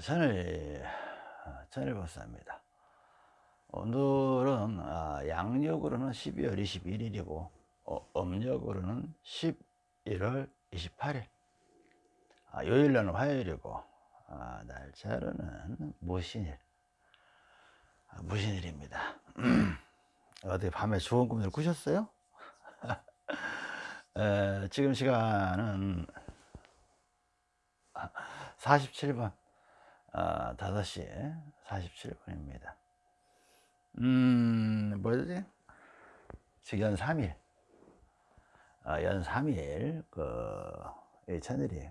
천일 천일법사입니다. 오늘은 아, 양력으로는 12월 21일이고 어, 음력으로는 11월 28일 아, 요일날은 화요일이고 아, 날짜로는 무신일 아, 무신일입니다. 어디 밤에 좋은 꿈을 꾸셨어요? 에, 지금 시간은 47번 아, 5시 47분입니다. 음, 뭐지? 지금 연 3일. 아, 연 3일, 그, 이 천일이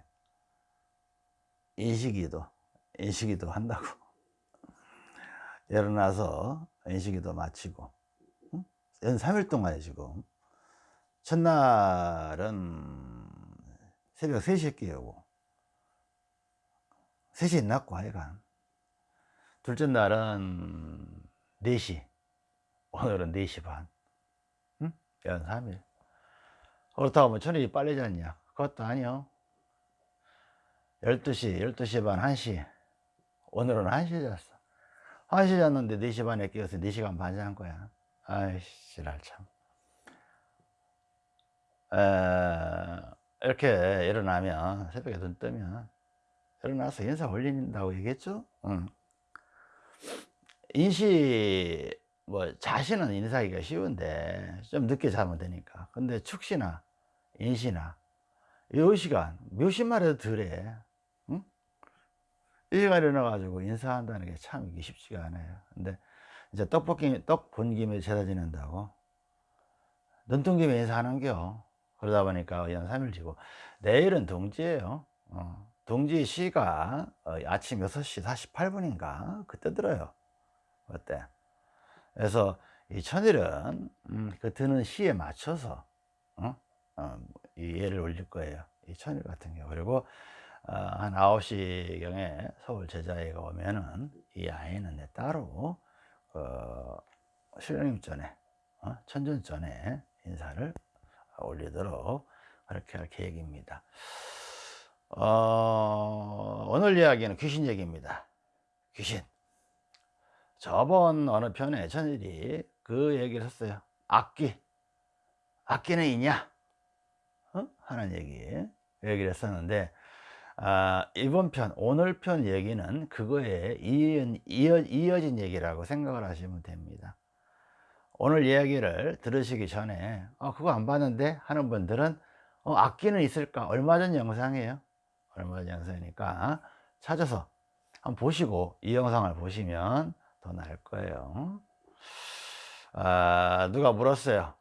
인식이도, 인식이도 한다고. 일어나서 인식이도 마치고, 응? 연 3일 동안에 지금, 첫날은 새벽 3시에 깨우고, 3시에 났고 하여간. 둘째 날은 4시. 오늘은 4시 반. 응? 연 3일. 그렇다고 뭐 천일이 빨리 잤냐? 그것도 아니요. 12시 12시 반 1시. 오늘은 1시에 잤어. 1시 잤는데 4시 반에 깨어서 4시간 반 잔 거야. 아이씨 지랄 참. 에, 이렇게 일어나면 새벽에 눈 뜨면 일어나서 인사 올린다고 얘기했죠? 응. 인시 뭐 자신은 인사하기가 쉬운데 좀 늦게 자면 되니까 근데 축시나 인시나 이 시간 몇십만 해도 덜해 응? 이 시간에 일어나가지고 인사한다는 게 참 이게 쉽지가 않아요 근데 이제 떡볶이 떡 본 김에 제사 지낸다고 눈뜬 김에 인사하는겨 그러다 보니까 연 3일 지고 내일은 동지예요 어. 동지 시가 어, 아침 6시 48분인가? 그때 들어요. 어때. 그래서 이 천일은 음, 그 드는 시에 맞춰서 어? 어, 이 예를 올릴 거예요. 이 천일 같은 경우. 그리고 어, 한 9시경에 서울 제자회가 오면은 이 아이는 따로 어, 신령님 전에 어? 천전 전에 인사를 올리도록 그렇게 할 계획입니다 어, 오늘 이야기는 귀신 얘기입니다. 귀신. 저번 어느 편에 천일이 그 얘기를 했어요. 악기. 악기는 있냐? 어? 하는 얘기. 얘기를 했었는데, 아, 이번 편, 오늘 편 얘기는 그거에 이어, 이어, 이어진 얘기라고 생각을 하시면 됩니다. 오늘 이야기를 들으시기 전에, 어, 그거 안 봤는데? 하는 분들은, 어, 악기는 있을까? 얼마 전 영상이에요. 얼마 전 영상이니까 찾아서 한번 보시고 이 영상을 보시면 더 나을 거예요. 아, 누가 물었어요?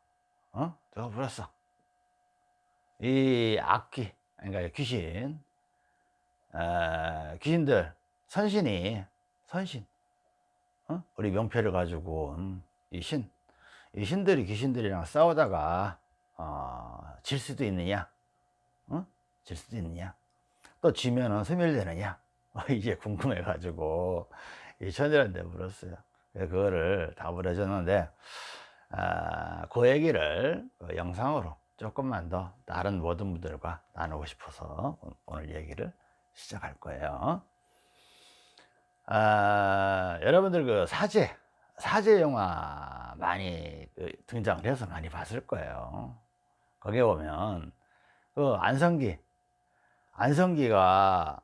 어? 누가 물었어? 이 악기 그러니까 귀신. 아, 귀신들 선신이 선신. 어? 우리 명패를 가지고 음, 이 신, 이 신들이 귀신들이랑 싸우다가 어, 질 수도 있느냐? 어? 질 수도 있느냐 또 지면은 소멸되느냐? 이게 궁금해 가지고 이 천일한테 물었어요. 그거를 답을 해줬는데 아, 그 얘기를 그 영상으로 조금만 더 다른 모든 분들과 나누고 싶어서 오늘 얘기를 시작할 거예요. 아, 여러분들 그 사제 사제 영화 많이 그 등장을 해서 많이 봤을 거예요. 거기에 보면 그 안성기 안성기가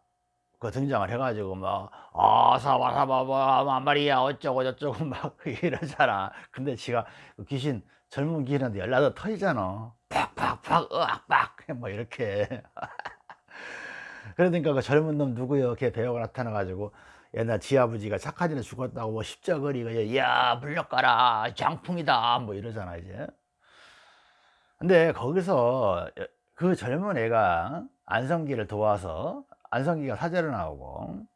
그 등장을 해가지고 막 아사바사바바 말이야 어쩌고 저쩌고 막 이러잖아. 근데 지가 그 귀신 젊은 귀신한테 연락도 터지잖아. 팍팍팍 으악팍 뭐 이렇게. 그러니까 그 젊은 놈 누구요? 걔 배우가 나타나 가지고 옛날 지 아버지가 착하지는 죽었다고 뭐 십자거리가 야 물려가라. 장풍이다. 뭐 이러잖아 이제. 근데 거기서 그 젊은 애가 안성기를 도와서 안성기가 사제로 나오고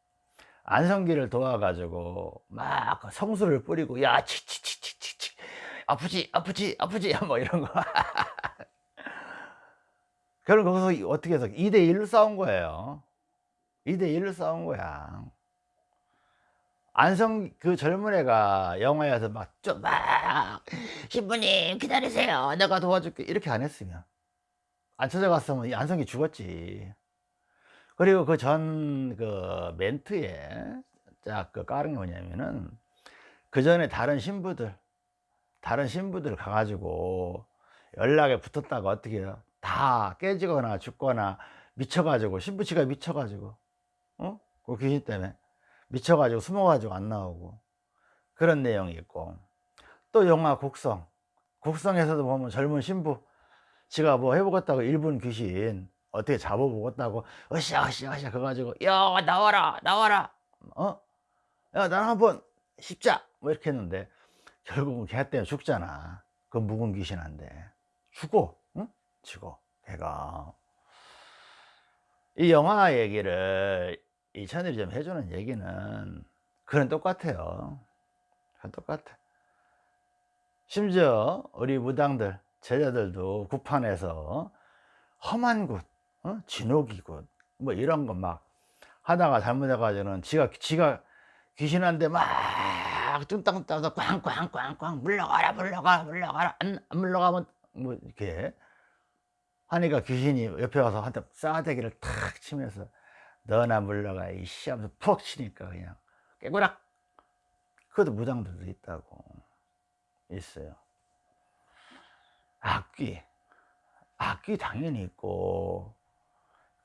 안성기를 도와가지고 막 성수를 뿌리고 야 치치치치치치. 아프지 아프지 아프지. 뭐 이런 거. 그럼 거기서 어떻게 해서 2대1로 싸운 거예요. 2대1로 싸운 거야. 안성 그 젊은 애가 영화에서 막 좀막 신부님 기다리세요. 내가 도와줄게. 이렇게 안 했으면 안 찾아갔으면 안성기 죽었지 그리고 그전그 멘트에 쫙그 깔은 게 뭐냐면은 그 전에 다른 신부들 다른 신부들 가가지고 연락에 붙었다가 어떻게 해요? 다 깨지거나 죽거나 미쳐가지고 신부치가 미쳐가지고 어? 그 귀신 때문에 미쳐가지고 숨어가지고 안 나오고 그런 내용이 있고 또 영화 곡성 곡성에서도 보면 젊은 신부 지가 뭐 해보겠다고 일본 귀신 어떻게 잡아보겠다고 으쌰 으쌰 으쌰 그래가지고 야 나와라 나와라. 어? 야 나는 한번 십자. 뭐 이렇게 했는데 결국은 걔 때문에 죽잖아. 그 묵은 귀신한데 죽어 응? 죽어 걔가. 이 영화 얘기를 이 채널이 좀 해주는 얘기는 그런 똑같아요. 그건 똑같아. 심지어 우리 무당들 제자들도 구판에서 험한 곳 어? 진옥이 곳 뭐 이런 거 막 하다가 잘못해가지고는 지가 지가 귀신한테 막 뚱땅 따서 꽝꽝꽝꽝 물러가라 물러가라 물러가라. 안, 안 물러가면 뭐 이렇게 하니까 귀신이 옆에 와서 한테 싸대기를 탁 치면서 너나 물러가 이씨 하면서 푹 치니까 그냥 깨고락! 그것도 무당들도 있다고 있어요 악귀. 악귀 당연히 있고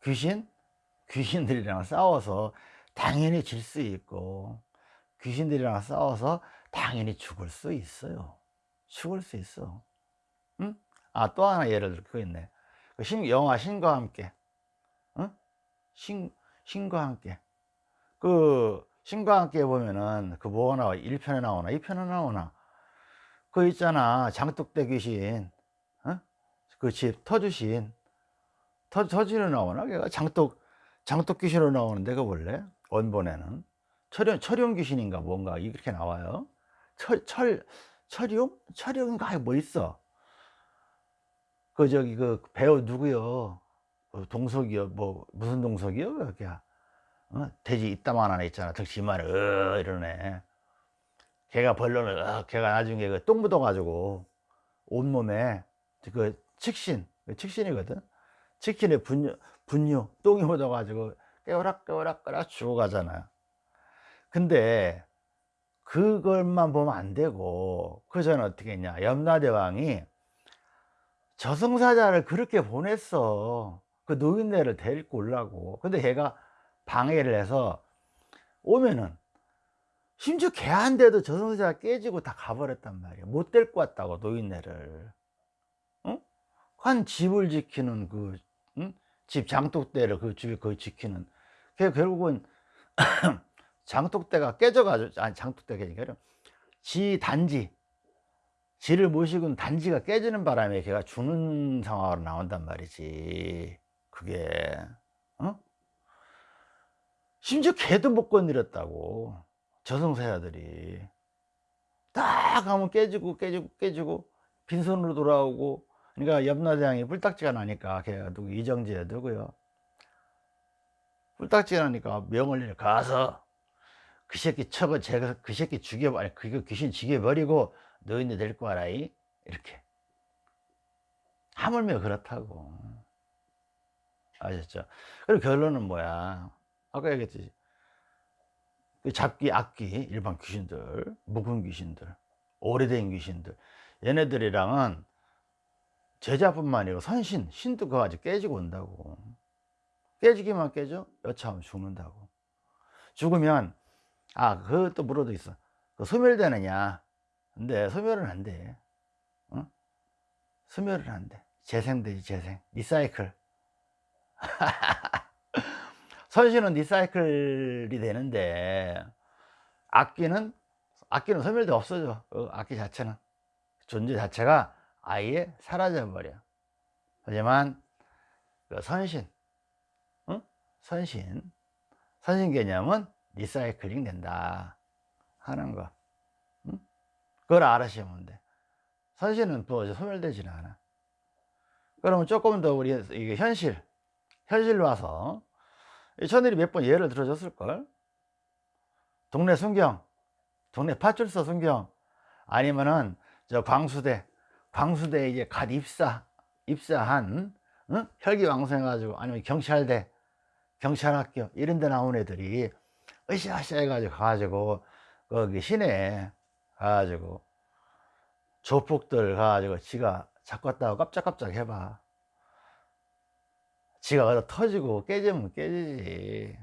귀신? 귀신들이랑 싸워서 당연히 질 수 있고 귀신들이랑 싸워서 당연히 죽을 수 있어요. 죽을 수 있어. 응? 아또 하나 예를 들어 그거 있네. 그 신, 영화 신과 함께. 응? 신, 신과 함께. 그 신과 함께 보면은 그 뭐가 나와? 1편에 나오나? 2편에 나오나? 그 있잖아. 장독대 귀신. 어? 그 집 터주신 터, 터지로 나오나 걔가 장독 장독 귀신으로 나오는데 그 원래 원본에는 철용 철용 귀신인가 뭔가 이렇게 나와요 철, 철 철용 철용인가 뭐 있어 그 저기 그 배우 누구요? 그 동석이요? 뭐 무슨 동석이요? 그게 어? 돼지 이따만 하나 있잖아. 덕지만 어 이러네. 걔가 벌론을 어, 걔가 나중에 그 똥 묻어 가지고 온몸에 그 칙신 그 칙신이거든. 칙신에 분유 분유 똥이 묻어가지고 깨우락 깨우락 깨우락 죽어가잖아요. 근데 그걸만 보면 안 되고 그 전에 어떻게 했냐 염라대왕이 저승사자를 그렇게 보냈어 그 노인네를 데리고 오려고 근데 걔가 방해를 해서 오면은 심지어 걔한테도 저승사자가 깨지고 다 가버렸단 말이야 못 데리고 왔다고 노인네를 응? 한 집을 지키는 그 응? 집 장독대를 그 집에 거의 지키는 걔 결국은 장독대가 깨져가지고 아니 장독대가 아니라 지 단지 지를 모시고 단지가 깨지는 바람에 걔가 죽는 상황으로 나온단 말이지 그게 어? 심지어 개도 못 건드렸다고 저승사자들이 딱 하면 깨지고 깨지고 깨지고 빈손으로 돌아오고 그러니까 염라대왕이 뿔딱지가 나니까 걔가 누구 이정재 누구요. 뿔딱지가 나니까 명을 가서 그 새끼 쳐고 제가 그 새끼 죽여 아니 그 귀신 죽여버리고 너희들 데리고 와라 이? 이렇게. 하물며 그렇다고. 아셨죠? 그리고 결론은 뭐야? 아까 얘기했듯이 그 잡기 악기 일반 귀신들 묵은 귀신들 오래된 귀신들 얘네들이랑은 제자뿐만 아니고 선신 신도 그거 아직 깨지고 온다고 깨지기만 깨져 여차하면 죽는다고 죽으면 아 그것도 물어도 있어 그 소멸되느냐 근데 소멸은 안 돼. 어? 소멸은 안 돼. 재생되지, 재생. 리사이클. 선신은 리사이클이 되는데, 악기는, 악기는 소멸돼 없어져. 그 악기 자체는. 존재 자체가 아예 사라져 버려. 하지만, 그 선신, 어? 선신, 선신 개념은 리사이클링 된다. 하는 거. 그걸 알아시면 돼. 선신은 또 소멸되지는 않아. 그러면 조금 더 우리 이게 현실, 현실로 와서 천일이 몇 번 예를 들어줬을걸? 동네 순경, 동네 파출소 순경, 아니면은 저 광수대, 광수대 이제 갓 입사, 입사한, 응? 혈기왕성해 가지고, 아니면 경찰대, 경찰학교 이런 데 나온 애들이 으쌰으쌰 해가지고 가가지고 거기 시내 가가지고 조폭들 가가지고 지가 잡았다고 깜짝깜짝 해봐. 지가 어디 터지고 깨지면 깨지지.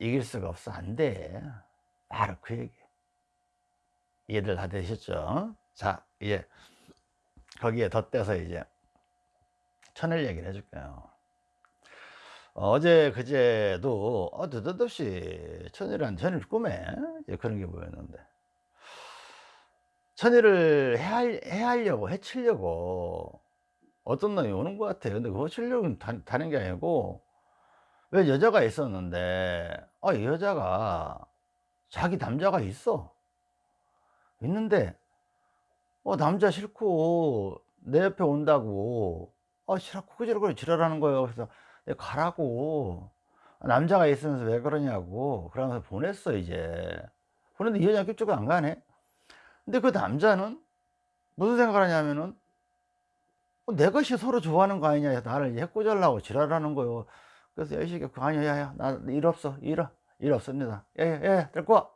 이길 수가 없어. 안돼. 바로 그 얘기. 이해들 다 되셨죠? 자 이제 거기에 덧대서 이제 천을 얘기를 해줄게요. 어제 그제도 어, 느닷없이 천일한 천일 꿈에 그런 게 보였는데 천일을 해할, 해하려고 해치려고 어떤 놈이 오는 것 같아요. 근데 그거 치려고 다는 게 아니고 왜 여자가 있었는데 아, 이 여자가 자기 남자가 있어. 있는데 어 남자 싫고 내 옆에 온다고. 아 싫어 그지러고 지랄하는 거예요. 그래서 내가 가라고. 남자가 있으면서 왜 그러냐고. 그러면서 보냈어 이제. 보냈는데 이 여자 그쪽으로 안 가네. 근데 그 남자는 무슨 생각을 하냐면은 어, 내 것이 서로 좋아하는 거 아니냐 나를 해코잘라고 지랄하는 거요. 그래서 여시가 아니야 야야 나 일 없어. 일, 일 없습니다. 예예 데리고 와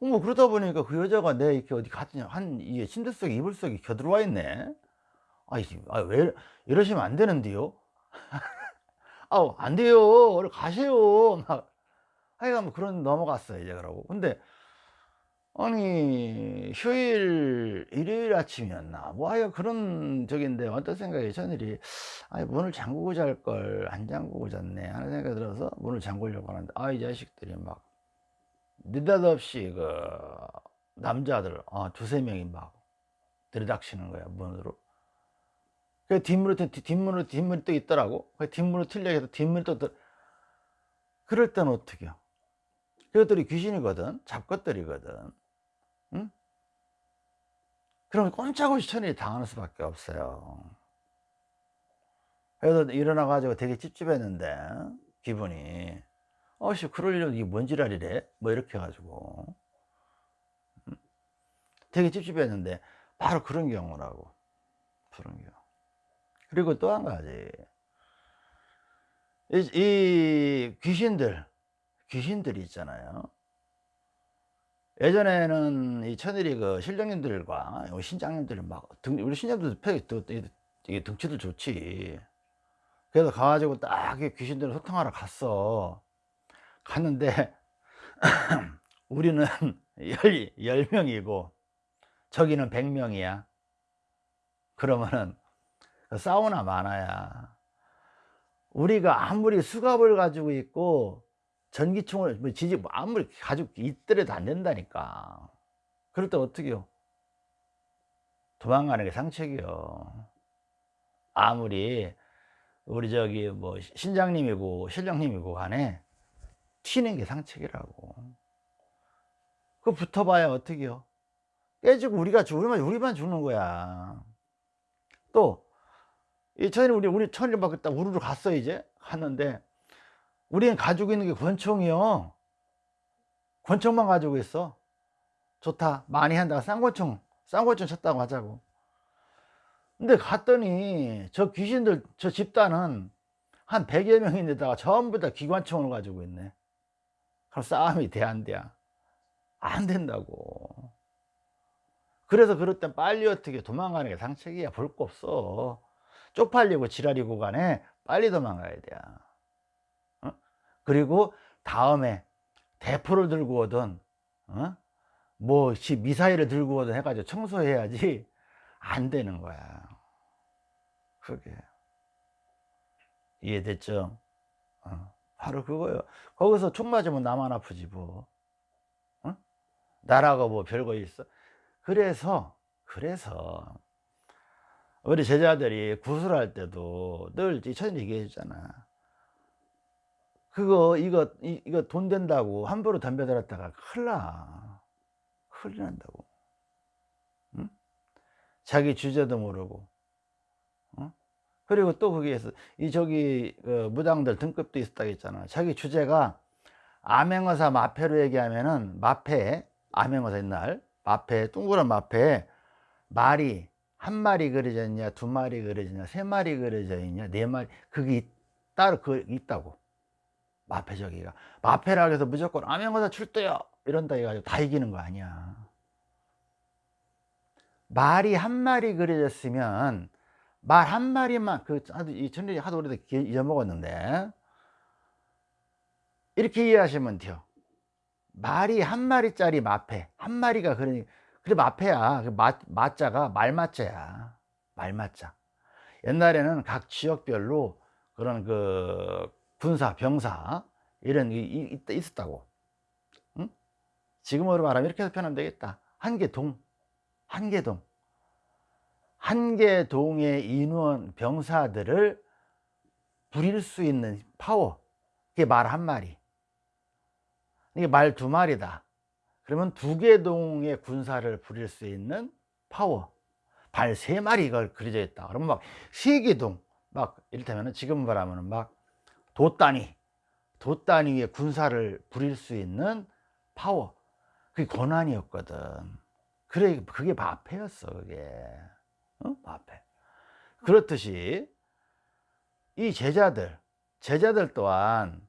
뭐 그러다 보니까 그 여자가 내 이렇게 어디 갔냐. 한 이게 침대 속에 이불 속에 겨들어와 있네. 아이 아, 왜 이러시면 안 되는데요? 아우 안 돼요. 얼른 가세요. 막. 하여간 뭐 그런 넘어갔어요 이제 그러고. 근데 아니 휴일 일요일 아침이었나? 뭐 하여 그런 적인데 어떤 생각이 전일이? 아 문을 잠그고 잘 걸. 안 잠그고 잤네. 하는 생각이 들어서 문을 잠그려고 하는데. 아이 자식들이 막 느닷없이 그 남자들 어, 두세 명이 막 들이닥치는 거야 문으로. 그 뒷문으로 뒷문으로 뒷문이 또 있더라고. 그 뒷문으로 틀려 해서 뒷문이 또 들... 그럴 때는 어떻게 요 그것들이 귀신이거든 잡것들이거든 응? 그러면 꼼짝없이 천일이 당하는 수밖에 없어요. 그래서 일어나 가지고 되게 찝찝했는데 기분이 어씨 그럴 일은 이게 뭔 지랄이래? 뭐 이렇게 해가지고. 되게 찝찝했는데 바로 그런 경우라고. 그런 경우. 그리고 또 한 가지. 이, 이 귀신들 귀신들이 있잖아요. 예전에는 이 천일이 그 신령님들과 신장님들이 막 등, 우리 신장님들도 이게 등치도 좋지. 그래서 가가지고 딱 귀신들 소통하러 갔어 갔는데 우리는 열, 열 명이고 저기는 백 명이야. 그러면은 사우나 많아야. 우리가 아무리 수갑을 가지고 있고 전기총을 뭐 지지 뭐 아무리 가지고 있더라도 안 된다니까. 그럴 때 어떻게 요? 도망가는 게 상책이요. 아무리 우리 저기 뭐 신장님이고 신령님이고 간에 튀는 게 상책이라고. 그 붙어봐야 어떻게 요? 깨지고 우리가 우리만 우리만 죽는 거야. 또 이 천일 우리 우리 천일 받겠다 우르르 갔어 이제? 갔는데 우리는 가지고 있는 게 권총이요. 권총만 가지고 있어. 좋다. 많이 한다 쌍권총 쌍권총 쳤다고 하자고. 근데 갔더니 저 귀신들 저 집단은 한 100여 명인데다가 전부 다 기관총을 가지고 있네 그럼 싸움이 돼 안 돼? 안 된다고 그래서 그럴 땐 빨리 어떻게 도망가는 게 상책이야 볼 거 없어 쪽팔리고 지랄이고 간에 빨리 도망가야 돼 어? 그리고 다음에 대포를 들고 오든 어? 뭐 미사일을 들고 오든 해가지고 청소해야지 안 되는 거야 그게 이해됐죠? 어. 바로 그거예요. 거기서 총 맞으면 나만 아프지 뭐. 어? 나라가 뭐 별거 있어? 그래서 그래서 우리 제자들이 구슬할 때도 늘 천일 얘기해 주잖아. 그거 이거 이, 거돈 된다고 함부로 덤벼들었다가 큰일 나. 큰일 난다고. 응? 자기 주제도 모르고. 어? 그리고 또 거기에서 이 저기 그 무당들 등급도 있었다고 했잖아. 자기 주제가 암행어사 마패로 얘기하면은 마패 암행어사 옛날. 마패 둥그런 마패. 말이 한 마리 그려져 있냐 두 마리 그려져 있냐 세 마리 그려져 있냐 네 마리. 그게 따로 그 있다고. 마패 저기가. 마패라 해서 무조건 암행어사 출두요! 이런다 해가지고 다 이기는 거 아니야. 말이 한 마리 그려졌으면 말 한 마리만 그이 전일이 하도 오래도 잊어먹었는데. 이렇게 이해하시면 돼요. 말이 한 마리짜리 마패. 한 마리가 그러니 그래 마패야. 그 마, 마자가 말마자야. 말마자. 옛날에는 각 지역별로 그런 그 군사 병사 이런 게 있었다고. 응? 지금으로 말하면 이렇게 해서 표현하면 되겠다. 한계동. 한계동 한계동의 인원 병사들을 부릴 수 있는 파워. 그게 말 한 마리. 이게 말 두 마리다. 그러면 두 개 동의 군사를 부릴 수 있는 파워. 말 세 마리가 그려져 있다. 그러면 막세개동막 이를테면 지금 말하면 막 도 단위 도 단위의 군사를 부릴 수 있는 파워. 그게 권한이었거든. 그래 그게 마패였어 그게 어? 마패 그렇듯이 이 제자들 제자들 또한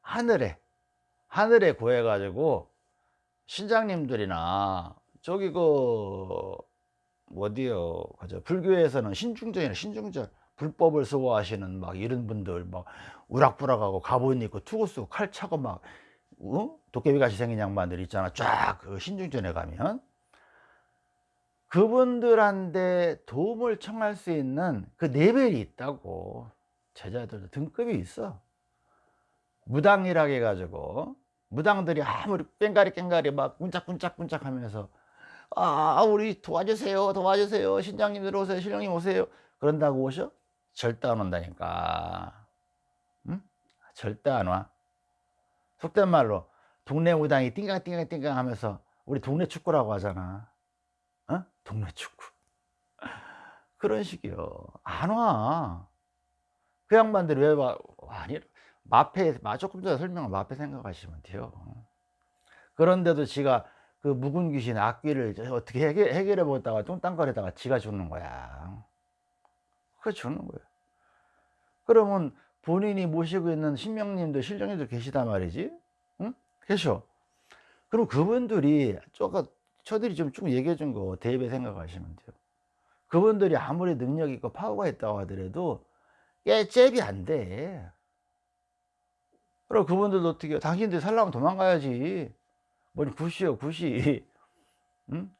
하늘에 하늘에 구해 가지고 신장님들이나 저기 그 어디요 그죠 불교에서는 신중전이나 신중전 불법을 수호하시는 막 이런 분들 막 우락부락하고 갑옷 입고 투구 쓰고 칼 차고 막 어? 도깨비같이 생긴 양반들 있잖아 쫙 그 신중전에 가면 그분들한테 도움을 청할 수 있는 그 레벨이 있다고 제자들도 등급이 있어 무당이라 해가지고 무당들이 아무리 뺑가리 깽가리 막 꾼짝꾼짝꾼짝 하면서 아 우리 도와주세요 도와주세요 신장님들 오세요 신령님 오세요 그런다고 오셔? 절대 안 온다니까 응? 절대 안와 속된 말로 동네 무당이 띵강띵강띵강 하면서 우리 동네 축구라고 하잖아 어? 동네 축구. 그런 식이요. 안와. 그 양반들이 왜 와? 아니 마패 조금 전에 설명한 마패 생각하시면 돼요. 그런데도 지가 그 묵은 귀신 악귀를 어떻게 해결, 해결해 보다가 뚱땅거리다가 지가 죽는 거야. 그 죽는 거예요. 그러면 본인이 모시고 있는 신명님도 신령님도 계시단 말이지. 응? 계셔. 그럼 그분들이 조금 저들이 좀쭉 얘기해 준 거 대입에 생각하시면 돼요. 그분들이 아무리 능력 있고 파워가 있다고 하더라도 깨 잽이 안돼. 그럼 그분들도 어떻게 해요? 당신들 살려면 도망가야지. 뭐니 굿이요 굿이. 응?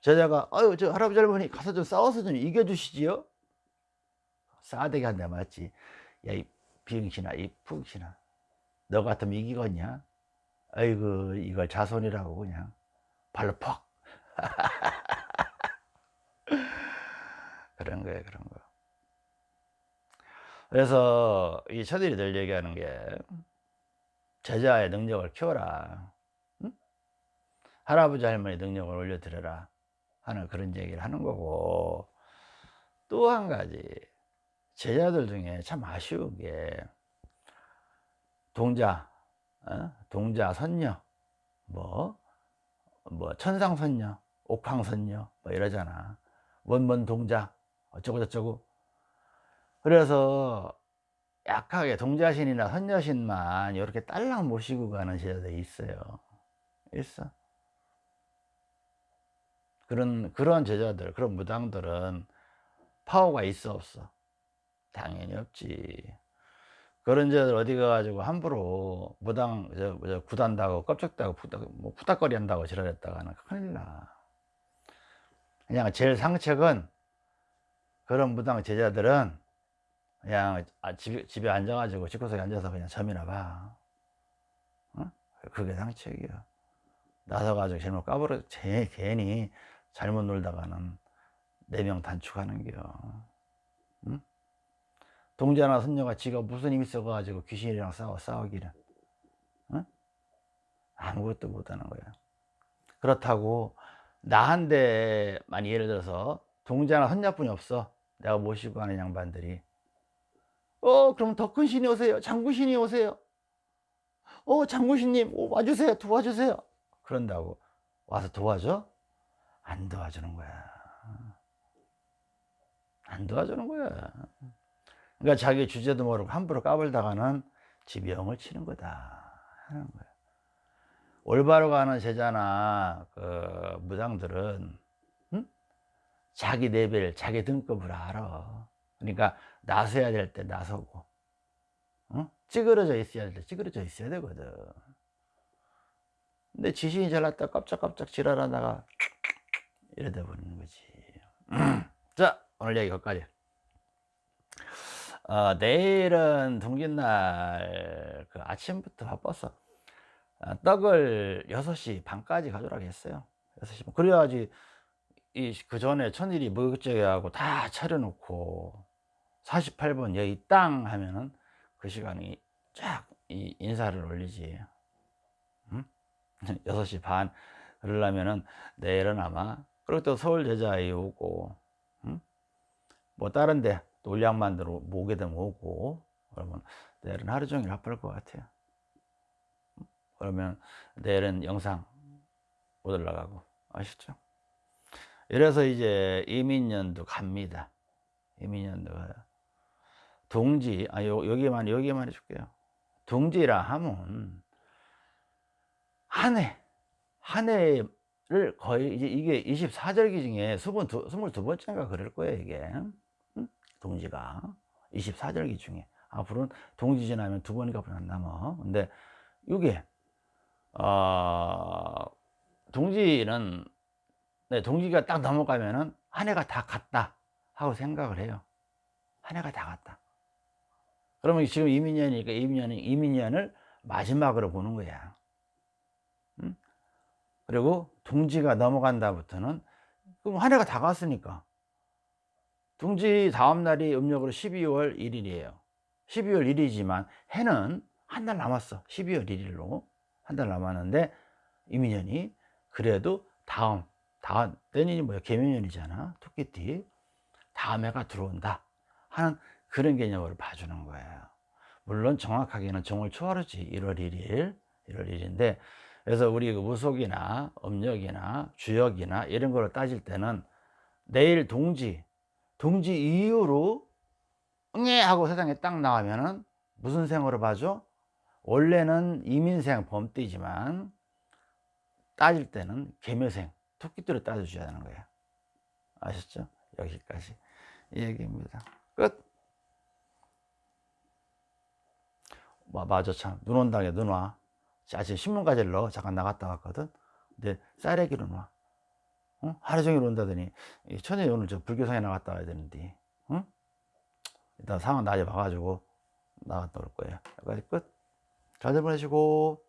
제자가 아유 저 할아버지 할머니 가서 좀 싸워서 좀 이겨주시지요. 싸대기 한 대 맞지 야 이 비응신아 이 푹신아. 너 같으면 이기겠냐 아이고 이걸 자손이라고 그냥 발로 퍽 그런 거예요 그런 거 그래서 이 처들이 늘 얘기하는 게 제자의 능력을 키워라 응? 할아버지 할머니 능력을 올려드려라 하는 그런 얘기를 하는 거고 또 한 가지 제자들 중에 참 아쉬운 게 동자 어? 동자 선녀 뭐, 뭐 천상선녀 옥황선녀 뭐 이러잖아. 원본 동자 어쩌고 저쩌고. 그래서 약하게 동자신이나 선녀신만 이렇게 딸랑 모시고 가는 제자들이 있어요. 있어. 그런 그런 제자들 그런 무당들은 파워가 있어 없어? 당연히 없지 그런 제자들 어디 가가지고 함부로 무당 저, 저 구단다고 껍적다고 푸닥, 뭐 푸닥거리 한다고 지랄했다가 는 큰일 나 그냥 제일 상책은 그런 무당 제자들은 그냥 아, 집, 집에 앉아가지고 집구석에 앉아서 그냥 점이나 봐 어? 그게 상책이야 나서가지고 잘못 까불어 제, 괜히 잘못 놀다가는 네 명 단축하는 겨 응? 동자나 선녀가 지가 무슨 힘이 있어가지고 귀신이랑 싸워 싸우기는 응? 아무것도 못하는 거야. 그렇다고 나한테 만 예를 들어서 동자나 선녀뿐이 없어. 내가 모시고 가는 양반들이. 어 그럼 더 큰 신이 오세요. 장구신이 오세요. 어 장구신님 와주세요. 도와주세요. 그런다고 와서 도와줘? 안 도와주는 거야. 안 도와주는 거야. 그러니까 자기 주제도 모르고 함부로 까불다가는 지병을 치는 거다 하는 거야. 올바로 가는 제자나 그 무당들은 응? 자기 레벨, 자기 등급을 알아. 그러니까 나서야 될 때 나서고, 응? 찌그러져 있어야 될 때 찌그러져 있어야 되거든. 근데 지신이 잘났다 깜짝깜짝 지랄하다가 돼 버리는 거지. 자, 오늘 얘기 여기까지. 어, 내일은 동짓날 그 아침부터 바빴어. 어, 떡을 6시 반까지 가져라고 했어요. 6시 반. 그래야지 이 그 전에 천일이 뭐것저것 하고 다 차려놓고 48번 여기 땅 하면은 그 시간이 쫙 이 인사를 올리지. 응? 6시 반 그러려면은 내일은 아마 그리고 또 서울 제자에 오고 응? 뭐 다른 데 또 울양 만 들어 오게 되면 오고 그러면 내일은 하루 종일 바쁠 것 같아요. 그러면 내일은 영상 못 올라가고 아시죠? 이래서 이제 이민년도 갑니다. 이민년도 가요. 동지 아 요, 여기만 여기만 해줄게요. 동지라 하면 한 해, 한 해를 거의 이제 이게 24절기 중에 22, 22번째인가 그럴 거예요, 이게. 응? 동지가. 24절기 중에. 앞으로는 동지 지나면 두 번인가 안 남아. 근데 이게, 어, 동지는, 네, 동지가 딱 넘어가면은 한 해가 다 갔다 하고 생각을 해요. 한 해가 다 갔다. 그러면 지금 이민년이니까 이민년이 이민년을 마지막으로 보는 거야. 응? 그리고 동지가 넘어간다부터는 그럼 한 해가 다 갔으니까 동지 다음 날이 음력으로 12월 1일이에요. 12월 1일이지만 해는 한 달 남았어. 12월 1일로 한 달 남았는데 이민년이 그래도 다음 다음 내년이 뭐야 개묘년이잖아. 토끼띠 다음 해가 들어온다 하는 그런 개념으로 봐주는 거예요. 물론 정확하게는 정월 초하루지 1월 1일 1월 1일인데 그래서 우리 그 무속이나 음력이나 주역이나 이런 거를 따질 때는 내일 동지 동지 이후로 응애 하고 세상에 딱 나가면은 무슨 생으로 봐줘? 원래는 이민생 범띠지만 따질 때는 개묘생 토끼띠로 따져줘야 하는 거예요 아셨죠? 여기까지 이 얘기입니다. 끝. 뭐, 맞아 참. 눈 온다게 눈와. 아침 신문 가지러 잠깐 나갔다 왔거든. 근데 쌀래기로 와 어? 하루 종일 온다더니 천연이 오늘 저 불교상에 나갔다 와야 되는데 응? 일단 상황 낮에 봐가지고 나갔다 올 거예요 여기까지 끝 잘들 보내시고